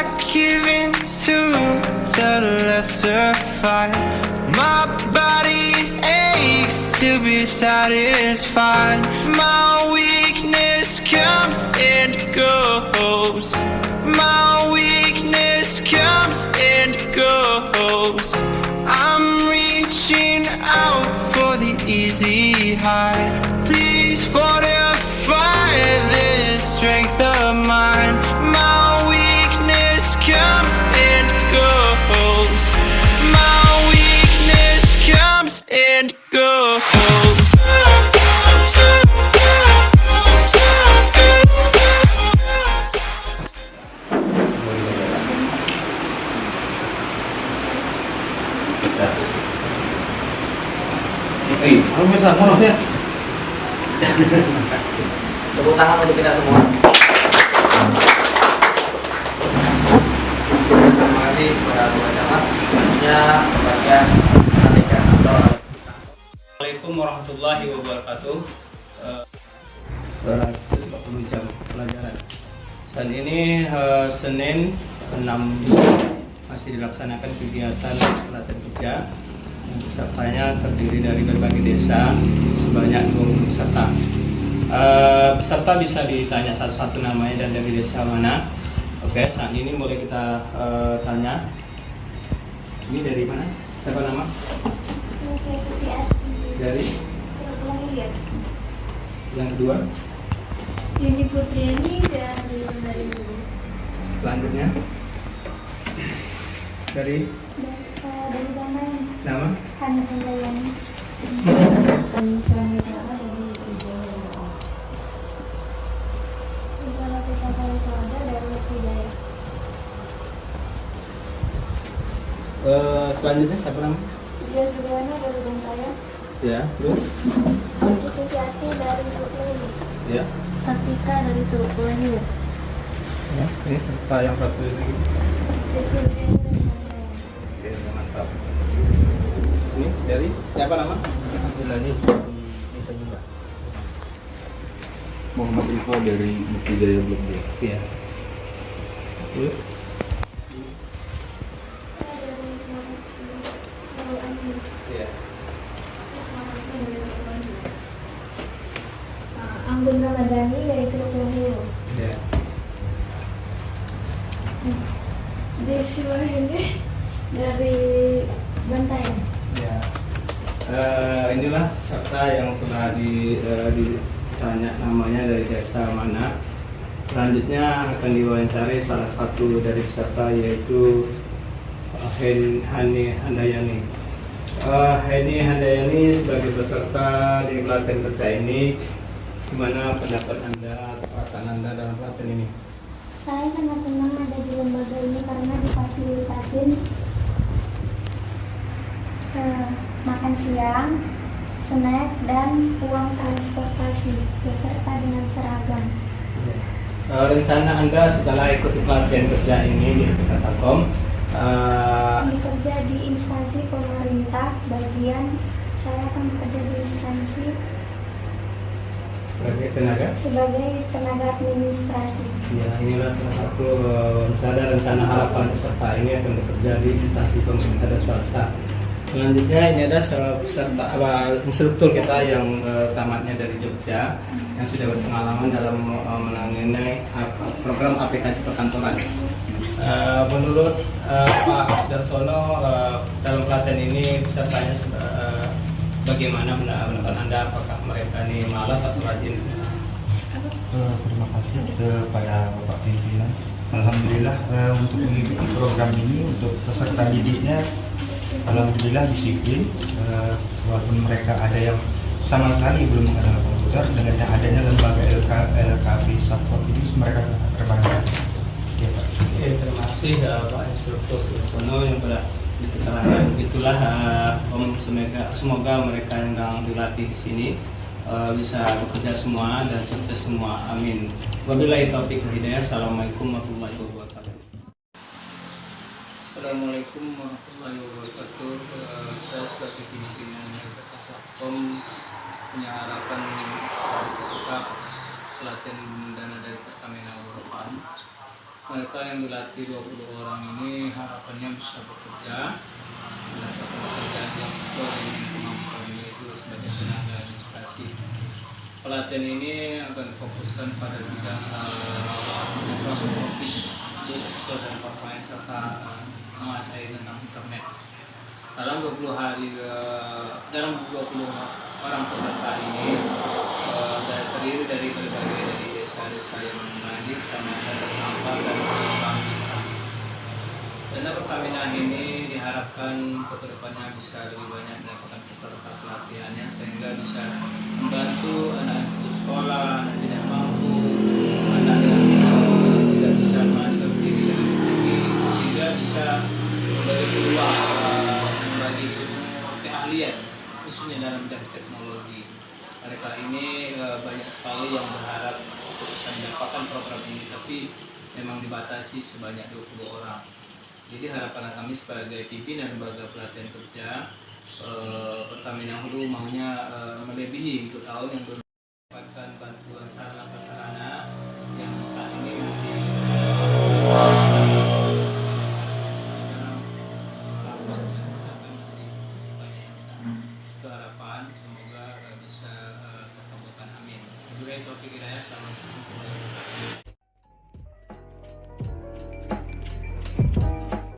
I give in to the lesser fight. My body aches to be satisfied. My weakness comes and goes. My weakness comes and goes. I'm reaching out for the easy high. Eh, kamu bisa ya? Tepuk tangan untuk kita semua. Terima kasih kepada Tuan Camat. Selanjutnya pembagian perhatikan atau Assalamualaikum warahmatullahi wabarakatuh. Eh, 240 jam pelajaran. Saat ini eh, Senin 6 Juli masih dilaksanakan kegiatan pelatihan kerja. Pesertanya terdiri dari berbagai desa sebanyak 20 peserta. Eh, peserta bisa ditanya satu-satu namanya dan dari desa mana. Oke, saat ini mulai kita eh, tanya. Ini dari mana? Siapa nama? Dari yang kedua. Ini Putriani dari dari Selanjutnya dari dari mana? nama Handayani. Kami suami dari dari Hidayah. Eh, selanjutnya siapa nama? Dia juga dari Bengkaya. Ya, terus Andi Sutiati dari Turkulani. ya. Satika dari Turkulani. Ya, ini yang satu ini. Oke, mantap. Ini dari siapa nama? Dari Desa juga. Muhammad Ilfa dari Bukti Jaya Blok. Iya. Ah, Anggun Ramadhani dari Turkulani. Iya. Desi Wahyuni dari Bantayan. Ya. Eh, inilah serta yang telah di, eh, ditanya namanya dari desa mana. Selanjutnya akan diwawancari salah satu dari peserta yaitu Hen Hani Handayani. Eh, Heni Handayani sebagai peserta di pelatihan kerja ini, gimana pendapat anda, atau perasaan anda dalam pelatihan ini? Saya sangat senang lembaga ini karena difasilitasin eh, makan siang, snack, dan uang transportasi beserta dengan seragam. Eh, rencana anda setelah ikut pelatihan kerja ini di Kasakom, eh, Bekerja di instansi pemerintah bagian saya akan bekerja di instansi sebagai tenaga sebagai tenaga administrasi. Ya, inilah salah satu eh, rencana rencana harapan peserta ini akan bekerja di instansi pemerintah dan swasta. Selanjutnya ini ada salah peserta apa, instruktur kita yang eh, tamatnya dari Jogja yang sudah berpengalaman dalam eh, menangani program aplikasi perkantoran. Eh, menurut eh, Pak Darsono eh, dalam pelatihan ini pesertanya eh, bagaimana pendapat Anda? Apakah mereka ini malas atau rajin? Eh, terima kasih kepada Bapak pimpinan. Alhamdulillah eh, untuk mengikuti program ini untuk peserta didiknya Alhamdulillah disiplin eh, walaupun mereka ada yang sama sekali belum mengenal komputer dengan yang adanya lembaga LK, LKB support ini mereka terbantu. Ya, Pak. Oke, terima kasih Pak Instruktur Sudarsono yang telah. Itulah eh, Om semoga, semoga mereka yang sedang dilatih di sini eh, bisa bekerja semua dan sukses semua. Amin. Wabillahi taufiq wal hidayah. Assalamualaikum warahmatullahi wabarakatuh. Assalamualaikum warahmatullahi wabarakatuh. Eh, saya sebagai pimpinan Om punya harapan peserta pelatihan dana dari Pertamina Eurofarm mereka yang dilatih 20 orang ini harapannya bisa bekerja. Pekerjaan yang itu sebagai tenaga pelatihan ini akan difokuskan pada bidang Microsoft Office, Excel dan PowerPoint serta uh, menguasai tentang internet. Dalam 20 hari eh, dalam 20 orang peserta ini eh, dari terdiri dari berbagai dari desa-desa yang ada di kecamatan Ternampak dan Kecamatan Dana perkawinan ini diharapkan ke depannya bisa lebih banyak mendapatkan peserta pelatihannya sehingga bisa membantu anak putus sekolah, anak tidak mampu, anak yang eh, tidak bisa melanjutkan pendidikan yang tinggi sehingga bisa memberi peluang eh, membagi ilmu keahlian khususnya dalam bidang teknologi. Mereka ini eh, banyak sekali yang berharap untuk bisa mendapatkan program ini tapi memang dibatasi sebanyak 20 orang. Jadi harapan kami sebagai pimpinan lembaga pelatihan kerja eh, Pertamina Hulu maunya eh, melebihi untuk tahun yang baru mendapatkan bantuan sarana prasarana yang saat ini masih. Itu harapan semoga eh, bisa eh, terkabulkan amin. Warahmatullahi wabarakatuh.